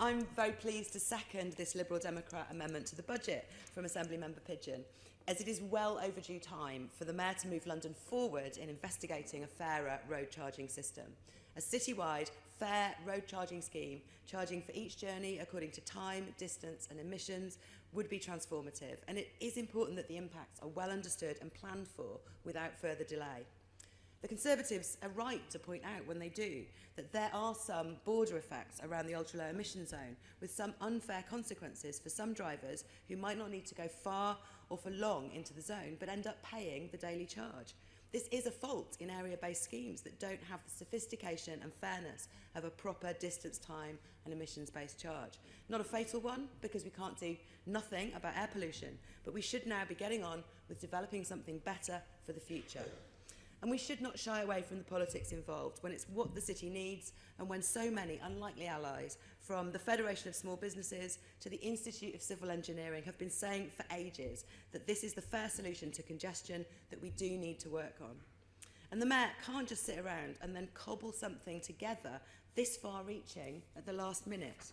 I'm very pleased to second this Liberal Democrat amendment to the budget from Assembly Member Pidgeon, as it is well overdue time for the Mayor to move London forward in investigating a fairer road charging system. A citywide, fair road charging scheme, charging for each journey according to time, distance and emissions, would be transformative, and it is important that the impacts are well understood and planned for without further delay. The Conservatives are right to point out when they do that there are some border effects around the ultra-low emission zone with some unfair consequences for some drivers who might not need to go far or for long into the zone but end up paying the daily charge. This is a fault in area-based schemes that don't have the sophistication and fairness of a proper distance, time and emissions-based charge. Not a fatal one, because we can't do nothing about air pollution, but we should now be getting on with developing something better for the future. And we should not shy away from the politics involved when it's what the city needs and when so many unlikely allies from the Federation of Small Businesses to the Institute of Civil Engineering have been saying for ages that this is the fair solution to congestion that we do need to work on. And the Mayor can't just sit around and then cobble something together this far-reaching at the last minute.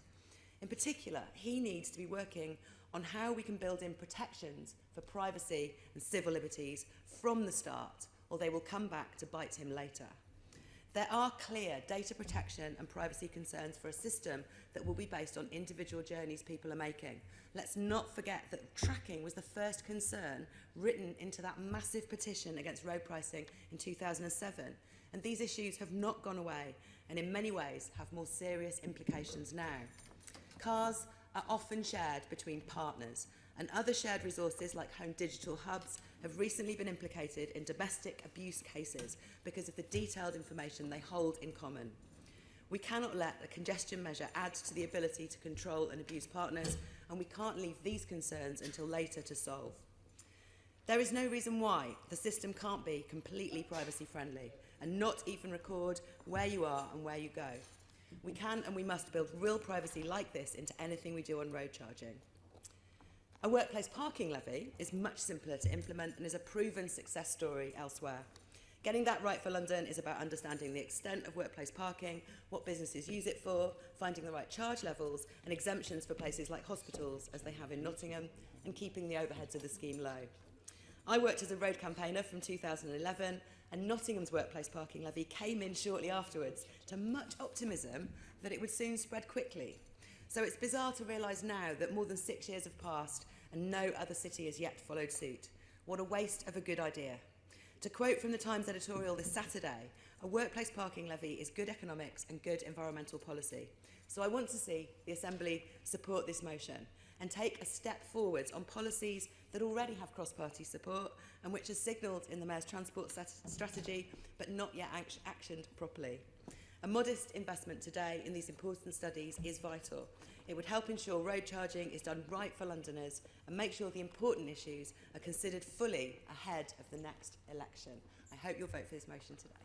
In particular, he needs to be working on how we can build in protections for privacy and civil liberties from the start or they will come back to bite him later. There are clear data protection and privacy concerns for a system that will be based on individual journeys people are making. Let's not forget that tracking was the first concern written into that massive petition against road pricing in 2007. And these issues have not gone away and in many ways have more serious implications now. Cars are often shared between partners and other shared resources like home digital hubs have recently been implicated in domestic abuse cases because of the detailed information they hold in common. We cannot let a congestion measure add to the ability to control and abuse partners, and we can't leave these concerns until later to solve. There is no reason why the system can't be completely privacy friendly and not even record where you are and where you go. We can and we must build real privacy like this into anything we do on road charging. A workplace parking levy is much simpler to implement and is a proven success story elsewhere. Getting that right for London is about understanding the extent of workplace parking, what businesses use it for, finding the right charge levels and exemptions for places like hospitals, as they have in Nottingham, and keeping the overheads of the scheme low. I worked as a road campaigner from 2011 and Nottingham's workplace parking levy came in shortly afterwards to much optimism that it would soon spread quickly. So it's bizarre to realise now that more than six years have passed and no other city has yet followed suit. What a waste of a good idea. To quote from the Times editorial this Saturday, a workplace parking levy is good economics and good environmental policy. So I want to see the Assembly support this motion and take a step forwards on policies that already have cross-party support and which are signalled in the Mayor's transport strategy but not yet actioned properly. A modest investment today in these important studies is vital. It would help ensure road charging is done right for Londoners and make sure the important issues are considered fully ahead of the next election. I hope you'll vote for this motion today.